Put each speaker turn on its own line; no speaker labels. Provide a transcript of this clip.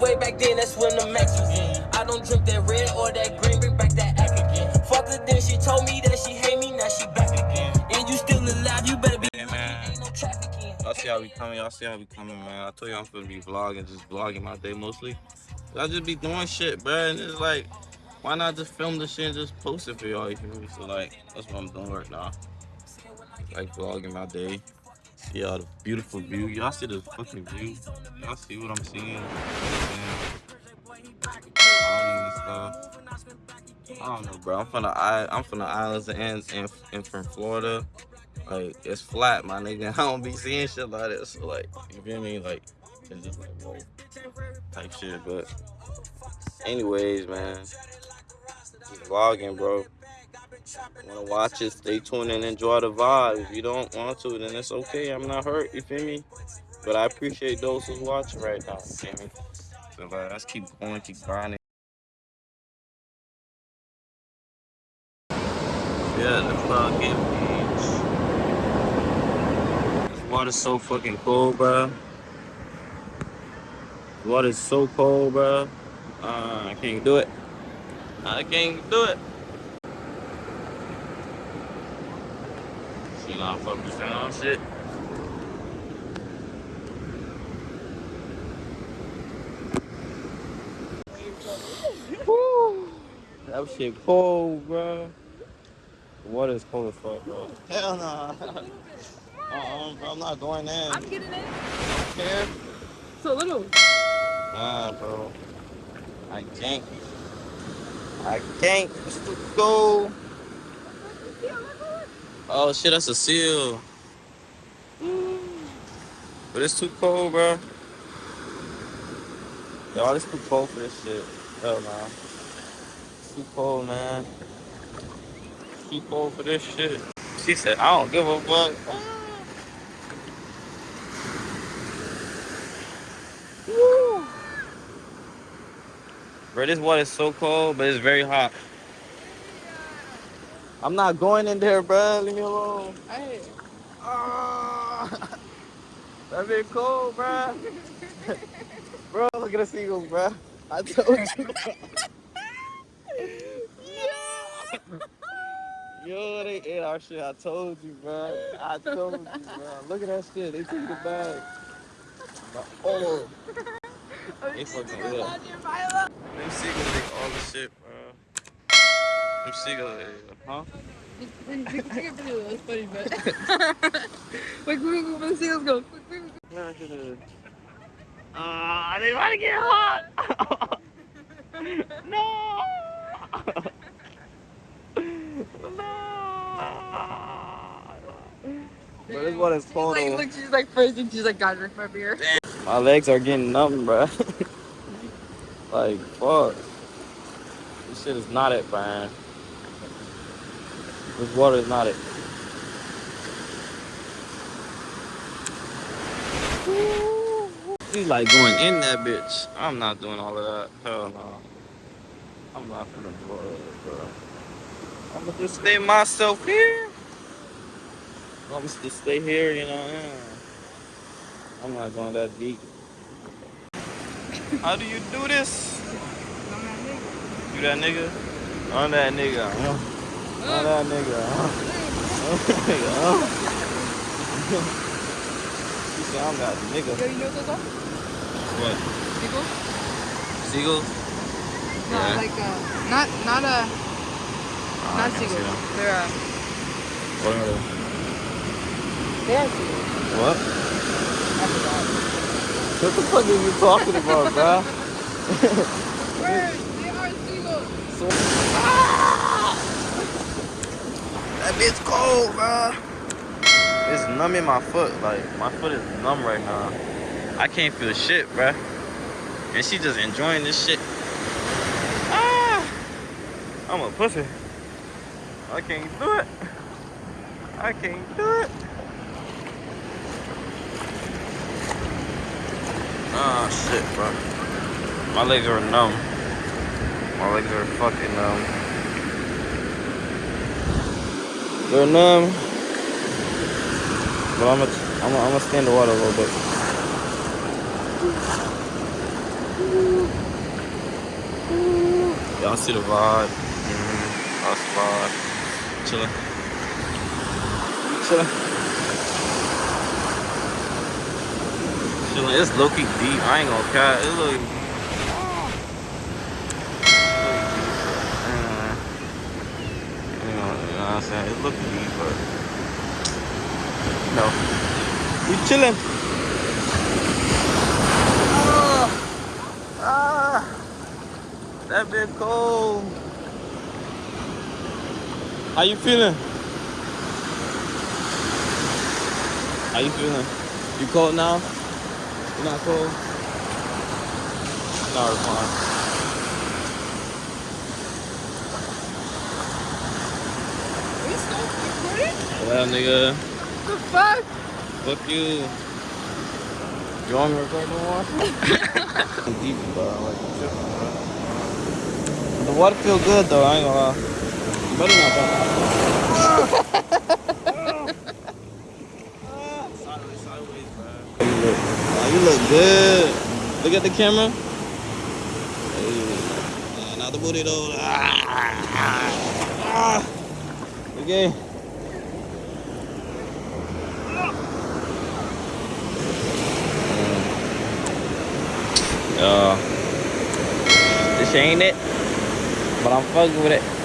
way back then, that's when the max was in. I don't drink that red or that green, bring back that act again. Fuck her then, she told me that she hate me, now she back again. And you still alive, you better be.
Hey, man.
Ain't no trafficking.
Y'all see how we coming? Y'all see how we coming, man? I told you I'm gonna be vlogging, just vlogging my day mostly. I just be doing shit, bro. And it's like, why not just film the shit and just post it for y'all? You feel me? So like, that's what I'm doing right now. Like vlogging my day. All the beautiful view. Y'all see the fucking view? Y'all see what I'm seeing? I don't know, bro. I'm from the I I'm from the islands and and, and from Florida. Like it's flat, my nigga. I don't be seeing shit like this. So like, you feel me? Like it's just like whoa type shit. But anyways, man, vlogging, bro. Wanna watch it? Stay tuned and enjoy the vibe. If you don't want to, then it's okay. I'm not hurt. You feel me? But I appreciate those who's watching right now. You feel me? So like, let's keep going, keep grinding. Yeah, the fucking beach. This water's so fucking cold, bro. The water's so cold, bro. Uh, I can't do it. I can't do it. Not focusing on shit. Woo! That shit cold, bro. The water is cold as fuck, bro. Hell no. Uh-uh, bro, I'm not going in.
I'm getting in.
Care?
So little.
Nah, bro. I can't. I can't. It's too cold. Oh shit, that's a seal. But it's too cold, bro. Y'all, it's too cold for this shit. Hell nah. It's too cold, man. It's too cold for this shit. She said, I don't give a fuck. Woo. Bro, this water is so cold, but it's very hot. I'm not going in there, bro. Leave me alone. Hey. Ah. that bit cold, bro. bro, look at the seagulls, bro. I told you. Yo, they ate our shit. I told you, bro. I told you, bro. Look at that shit. They took the bag. Oh. They fucking ill. Them seagulls take all the shit, bro. Them seagulls, huh?
That's funny, but. Wait, quick, quick, quick, the seagulls go. Quick, quick, quick.
Yeah, I should have. Ah, I didn't want to get hot. no. no. But this one is
She's
cold.
like,
though.
look, she's like freezing. She's like, God, drink my beer.
My legs are getting numb, bro. like, fuck. This shit is not it, man. This water is not it. He's like going in that bitch. I'm not doing all of that. Hell no. I'm not gonna do all that, bro. I'm gonna just stay myself here. I'm just to stay here, you know. Yeah. I'm not going that deep. How do you do this? You that nigga? I'm that nigga. Huh? That nigga. Huh? That nigga. Huh? she said I'm that
Yo,
nigga.
you know what those are?
What?
Seagulls?
Seagulls?
No,
Yeah.
like, uh, not, not, uh,
Oh,
not seagulls. They're, uh,
What are they?
they are seagulls.
What?
I forgot.
What the fuck are you talking about, bro?
Where? They are seagulls.
Bitch cold, bro. It's numbing my foot. Like, my foot is numb right now. I can't feel shit, bro. And she just enjoying this shit. Ah! I'm a pussy. I can't do it. I can't do it. Ah, shit, bro. My legs are numb. My legs are fucking numb. They're numb. But I'm gonna I'm gonna, I'm gonna stand the water a little bit. Y'all see the vibe? Mm -hmm. That's the vibe. Chilling. Chilling. Chilling. It's low key deep. I ain't gonna cut It's low what I'm saying? It's looking deep, but no. We chilling. Ah, ah, that bit cold. How you feeling? How you feeling? You cold now? You not cold? No, it's fine.
Are you still recording?
Well, nigga,
The fuck?
fuck you. You want me to record no more? Deep, bro. Like, tripping, bro. The water feel good though. I ain't gonna lie. You better not bump. Sideways, sideways, bro. You look, oh, you look good. Look at the camera. Hey, nah, not the booty though. Ah, ah, ah. Okay. Uh, this ain't it, but I'm fucking with it.